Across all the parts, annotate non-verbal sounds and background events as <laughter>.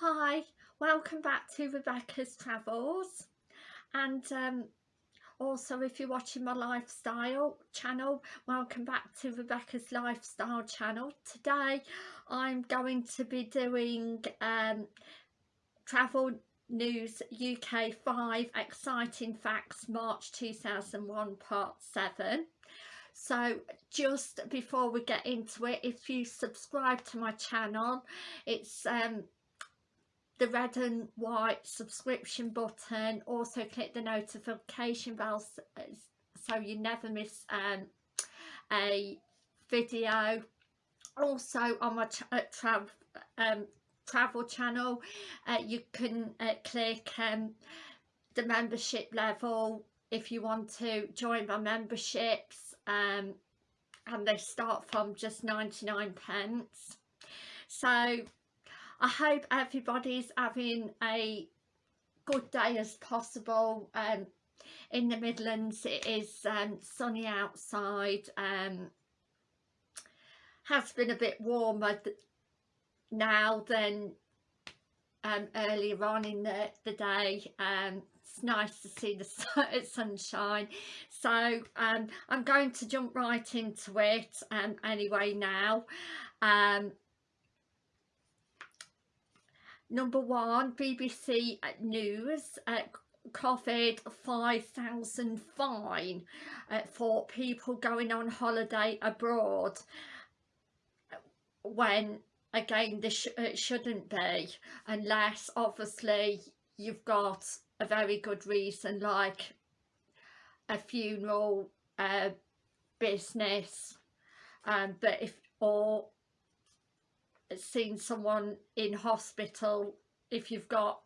Hi, welcome back to Rebecca's Travels and um, also if you're watching my lifestyle channel, welcome back to Rebecca's Lifestyle channel. Today I'm going to be doing um, Travel News UK 5 Exciting Facts March 2001 Part 7 so just before we get into it if you subscribe to my channel it's um the red and white subscription button. Also click the notification bell so you never miss um, a video. Also on my uh, tra um, travel channel uh, you can uh, click um, the membership level if you want to join my memberships um, and they start from just 99 pence. So I hope everybody's having a good day as possible. Um, in the Midlands it is um, sunny outside. Um, has been a bit warmer now than um, earlier on in the, the day. Um, it's nice to see the <laughs> sunshine. So um, I'm going to jump right into it um, anyway now. Um, Number one, BBC News, uh, COVID 5,000 fine uh, for people going on holiday abroad when again this sh it shouldn't be unless obviously you've got a very good reason like a funeral uh, business um, but if or seen someone in hospital if you've got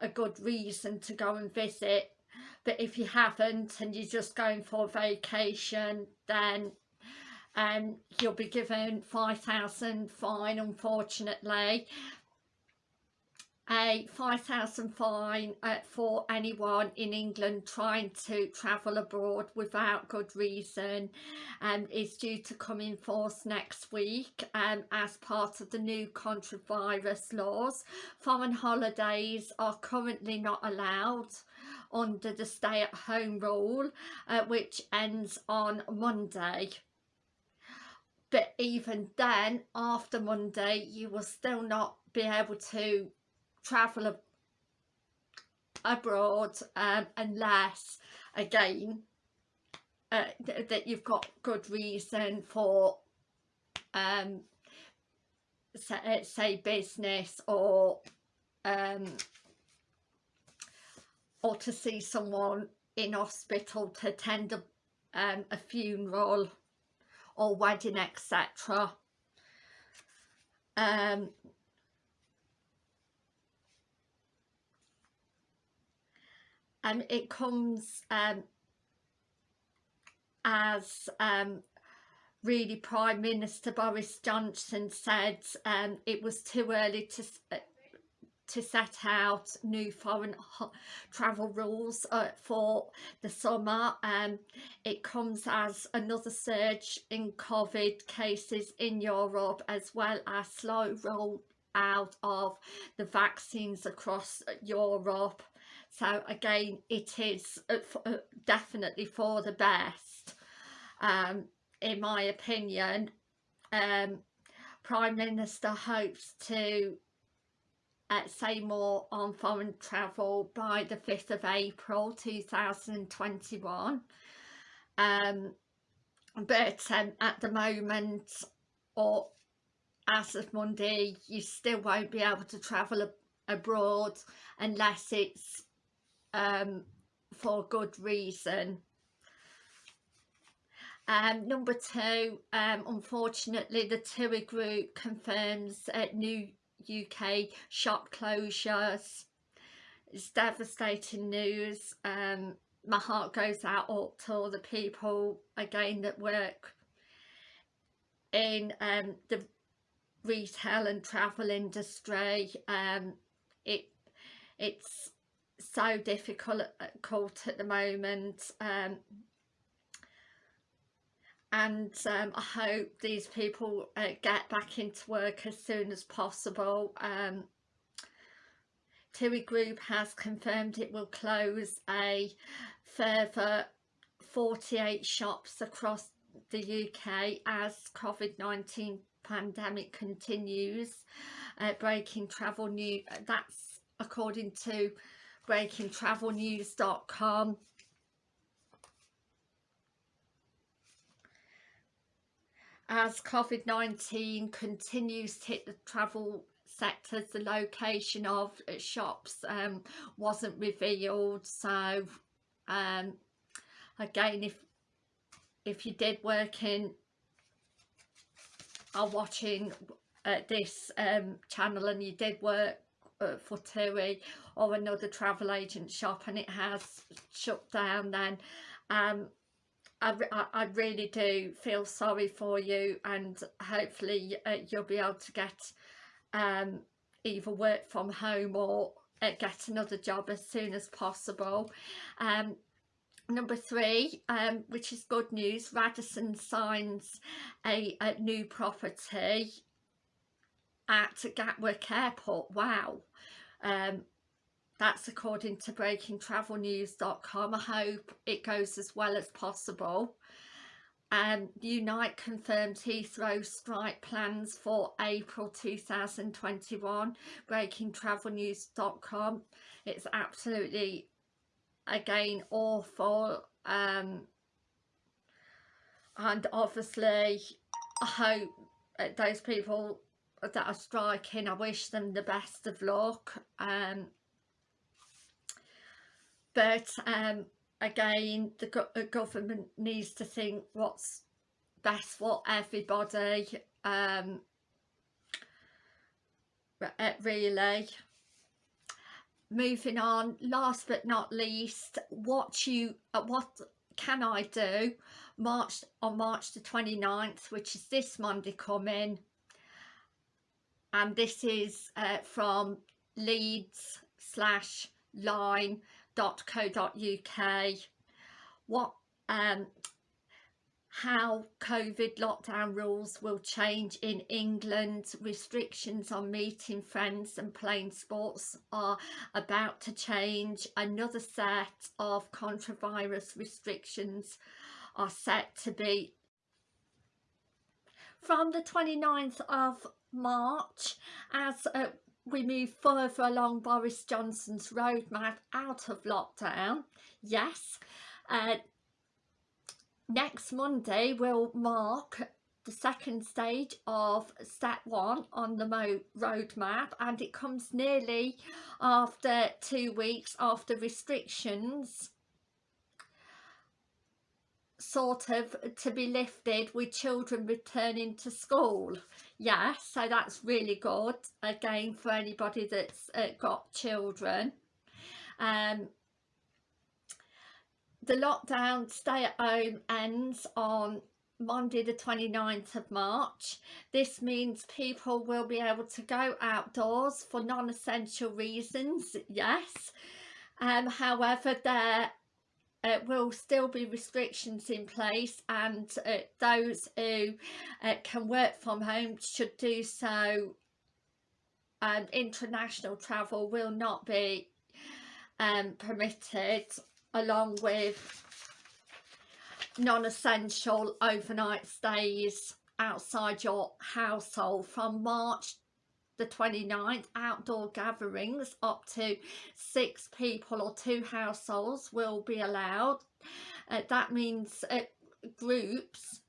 a good reason to go and visit. But if you haven't and you're just going for a vacation then um, you'll be given 5,000 fine unfortunately a 5,000 fine uh, for anyone in England trying to travel abroad without good reason um, is due to come in force next week um, as part of the new coronavirus laws. Foreign holidays are currently not allowed under the stay-at-home rule uh, which ends on Monday but even then after Monday you will still not be able to travel abroad um, unless again uh, th that you've got good reason for um, say, uh, say business or um, or to see someone in hospital to attend a, um, a funeral or wedding etc um, and it comes um, as um, really Prime Minister Boris Johnson said um, it was too early to uh, to set out new foreign travel rules uh, for the summer. Um, it comes as another surge in COVID cases in Europe as well as slow roll out of the vaccines across Europe so again it is uh, uh, definitely for the best. Um, in my opinion um, Prime Minister hopes to uh, say more on foreign travel by the 5th of April 2021 um, but um, at the moment or as of Monday you still won't be able to travel abroad unless it's um, for good reason. Um, number two, um, unfortunately the TUI group confirms uh, new UK shop closures. It's devastating news. Um, my heart goes out to all the people again that work in um, the retail and travel industry. Um, it it's so difficult at the moment um, and um, I hope these people uh, get back into work as soon as possible um, TUI Group has confirmed it will close a further 48 shops across the UK as COVID-19 pandemic continues. Uh, breaking travel news, that's according to breakingtravelnews.com. As COVID-19 continues to hit the travel sectors, the location of shops um, wasn't revealed. So um, again, if if you did work in are watching uh, this um, channel and you did work for TUI or another travel agent shop and it has shut down then um, I, I, really do feel sorry for you and hopefully uh, you'll be able to get um, either work from home or uh, get another job as soon as possible. Um, number three, um, which is good news, Radisson signs a, a new property at Gatwick Airport. Wow. Um, that's according to breakingtravelnews.com. I hope it goes as well as possible. Um, Unite confirmed Heathrow strike plans for April 2021. Breakingtravelnews.com. It's absolutely, again, awful. Um, and obviously, I hope those people that are striking, I wish them the best of luck. Um, but um, again the go government needs to think what's best for everybody um, really moving on last but not least what you uh, what can I do March on March the 29th which is this Monday coming and this is uh, from Leeds slash www.covid.co.uk what um how COVID lockdown rules will change in England. Restrictions on meeting friends and playing sports are about to change. Another set of contravirus restrictions are set to be from the 29th of March as uh, we move further along Boris Johnson's roadmap out of lockdown. Yes, uh, next Monday will mark the second stage of step one on the roadmap and it comes nearly after two weeks after restrictions sort of to be lifted with children returning to school yeah so that's really good again for anybody that's uh, got children um the lockdown stay at home ends on Monday the 29th of March. This means people will be able to go outdoors for non-essential reasons, yes. Um, however, there uh, will still be restrictions in place and uh, those who uh, can work from home should do so. And international travel will not be um, permitted along with non-essential overnight stays outside your household from March the 29th outdoor gatherings up to six people or two households will be allowed. Uh, that means uh, groups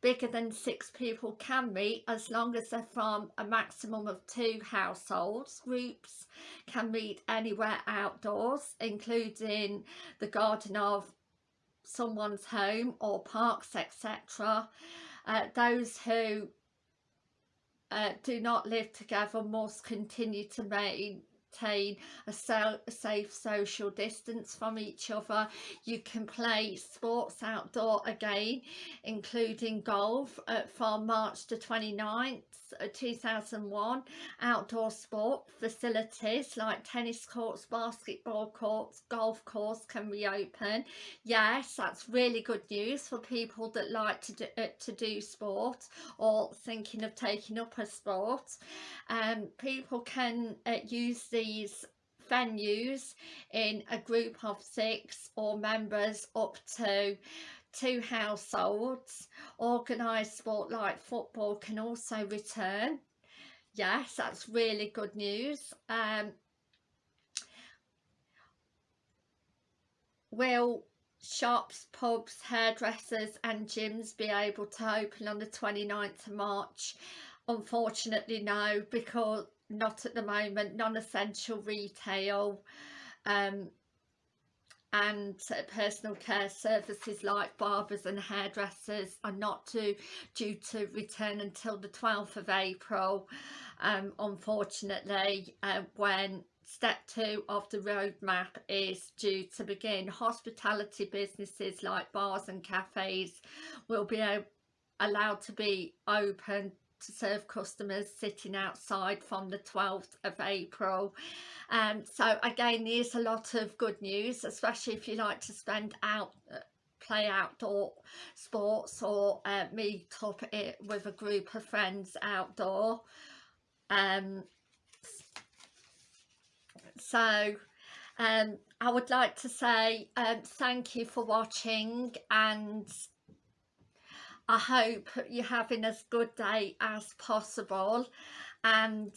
bigger than six people can meet as long as they're from a maximum of two households. Groups can meet anywhere outdoors including the garden of someone's home or parks etc uh, those who uh, do not live together must continue to maintain a, safe social distance from each other. You can play sports outdoor again, including golf uh, from March the 29th 2001 outdoor sport facilities like tennis courts basketball courts golf course can reopen. Yes that's really good news for people that like to do, uh, to do sport or thinking of taking up a sport. Um people can uh, use these venues in a group of six or members up to two households. Organised sport like football can also return. Yes, that's really good news. Um, will shops, pubs, hairdressers and gyms be able to open on the 29th of March? Unfortunately no, because not at the moment, non-essential retail um, and personal care services like barbers and hairdressers are not to, due to return until the 12th of April. Um, unfortunately uh, when step two of the roadmap is due to begin hospitality businesses like bars and cafes will be allowed to be open to serve customers sitting outside from the 12th of April. And um, so again there's a lot of good news especially if you like to spend out uh, play outdoor sports or uh, meet up it with a group of friends outdoor. Um so um I would like to say um thank you for watching and I hope you're having as good day as possible and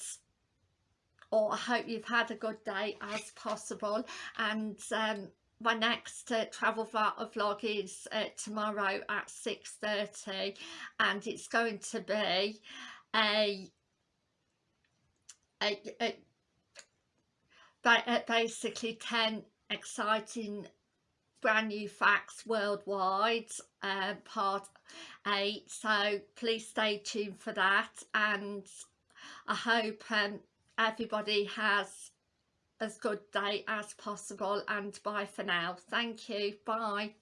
or I hope you've had a good day as possible. And um, my next uh, travel vlog is uh, tomorrow at 6.30 and it's going to be a, a, a, a basically 10 exciting brand new facts worldwide uh, part 8 so please stay tuned for that. And I hope um, everybody has as good day as possible. And bye for now. Thank you. Bye